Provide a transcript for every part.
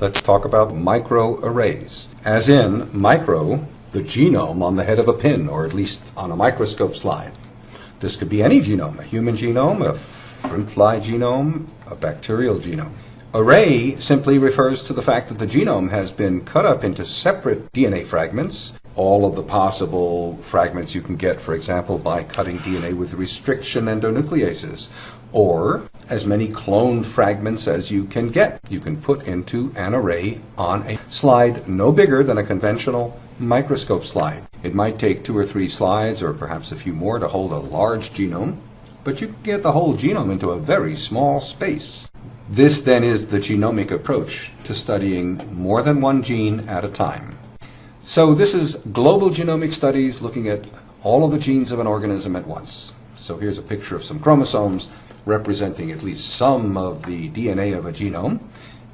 let's talk about microarrays. As in, micro, the genome on the head of a pin, or at least on a microscope slide. This could be any genome, a human genome, a fruit fly genome, a bacterial genome. Array simply refers to the fact that the genome has been cut up into separate DNA fragments, all of the possible fragments you can get, for example, by cutting DNA with restriction endonucleases, or as many cloned fragments as you can get. You can put into an array on a slide no bigger than a conventional microscope slide. It might take two or three slides, or perhaps a few more, to hold a large genome, but you can get the whole genome into a very small space. This then is the genomic approach to studying more than one gene at a time. So this is global genomic studies looking at all of the genes of an organism at once. So here's a picture of some chromosomes representing at least some of the DNA of a genome.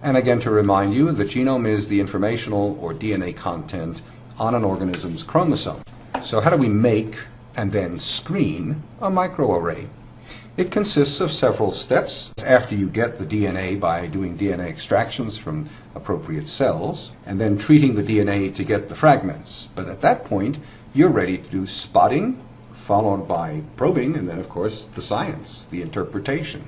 And again, to remind you, the genome is the informational or DNA content on an organism's chromosome. So how do we make and then screen a microarray? It consists of several steps. After you get the DNA by doing DNA extractions from appropriate cells, and then treating the DNA to get the fragments. But at that point, you're ready to do spotting, followed by probing, and then, of course, the science, the interpretation.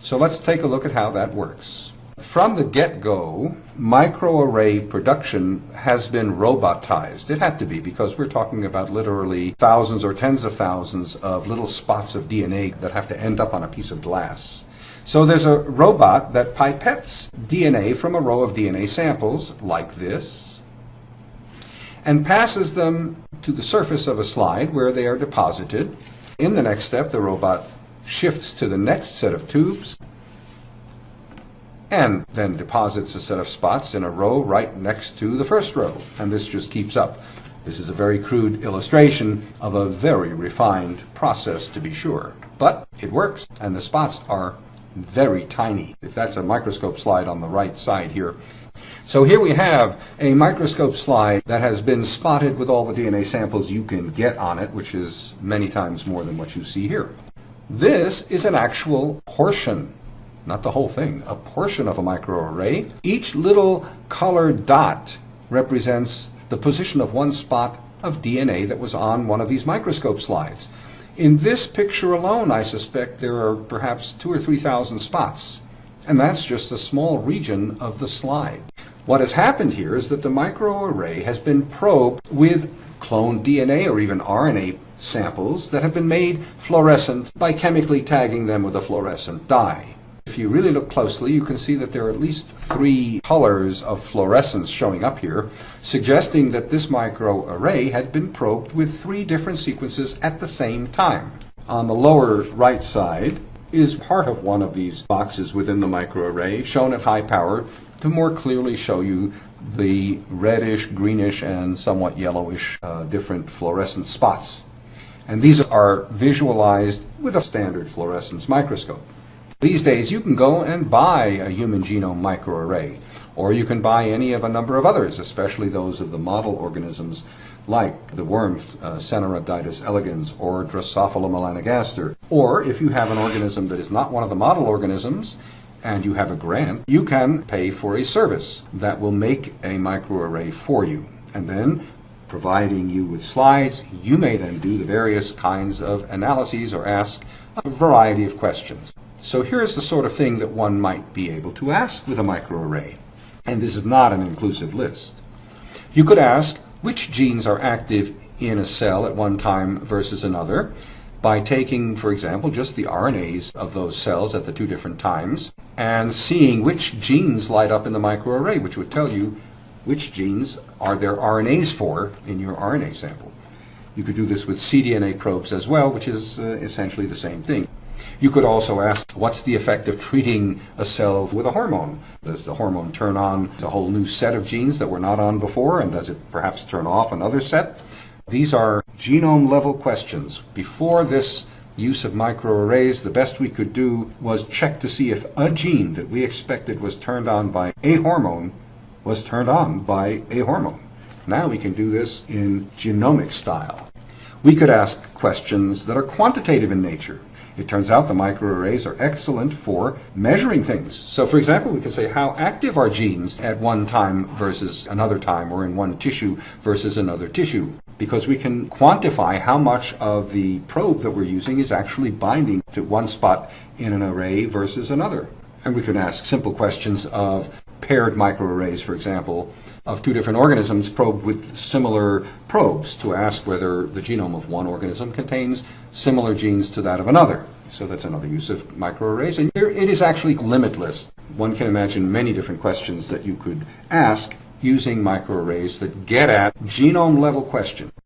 So let's take a look at how that works. From the get-go, microarray production has been robotized. It had to be because we're talking about literally thousands or tens of thousands of little spots of DNA that have to end up on a piece of glass. So there's a robot that pipettes DNA from a row of DNA samples, like this, and passes them to the surface of a slide where they are deposited. In the next step, the robot shifts to the next set of tubes and then deposits a set of spots in a row right next to the first row. And this just keeps up. This is a very crude illustration of a very refined process to be sure. But it works, and the spots are very tiny. If that's a microscope slide on the right side here. So here we have a microscope slide that has been spotted with all the DNA samples you can get on it, which is many times more than what you see here. This is an actual portion not the whole thing, a portion of a microarray. Each little colored dot represents the position of one spot of DNA that was on one of these microscope slides. In this picture alone, I suspect there are perhaps two or three thousand spots, and that's just a small region of the slide. What has happened here is that the microarray has been probed with cloned DNA or even RNA samples that have been made fluorescent by chemically tagging them with a fluorescent dye. If you really look closely, you can see that there are at least three colors of fluorescence showing up here, suggesting that this microarray had been probed with three different sequences at the same time. On the lower right side is part of one of these boxes within the microarray, shown at high power to more clearly show you the reddish, greenish, and somewhat yellowish uh, different fluorescent spots. And these are visualized with a standard fluorescence microscope. These days, you can go and buy a human genome microarray, or you can buy any of a number of others, especially those of the model organisms like the worm uh, elegans or Drosophila melanogaster. Or if you have an organism that is not one of the model organisms, and you have a grant, you can pay for a service that will make a microarray for you. And then providing you with slides, you may then do the various kinds of analyses or ask a variety of questions. So here's the sort of thing that one might be able to ask with a microarray. And this is not an inclusive list. You could ask which genes are active in a cell at one time versus another by taking, for example, just the RNAs of those cells at the two different times and seeing which genes light up in the microarray, which would tell you which genes are there RNAs for in your RNA sample. You could do this with cDNA probes as well, which is uh, essentially the same thing. You could also ask, what's the effect of treating a cell with a hormone? Does the hormone turn on a whole new set of genes that were not on before, and does it perhaps turn off another set? These are genome level questions. Before this use of microarrays, the best we could do was check to see if a gene that we expected was turned on by a hormone was turned on by a hormone. Now we can do this in genomic style. We could ask questions that are quantitative in nature. It turns out the microarrays are excellent for measuring things. So, for example, we can say how active are genes at one time versus another time, or in one tissue versus another tissue, because we can quantify how much of the probe that we're using is actually binding to one spot in an array versus another. And we can ask simple questions of paired microarrays, for example, of two different organisms probed with similar probes to ask whether the genome of one organism contains similar genes to that of another. So that's another use of microarrays. And it is actually limitless. One can imagine many different questions that you could ask using microarrays that get at genome level questions.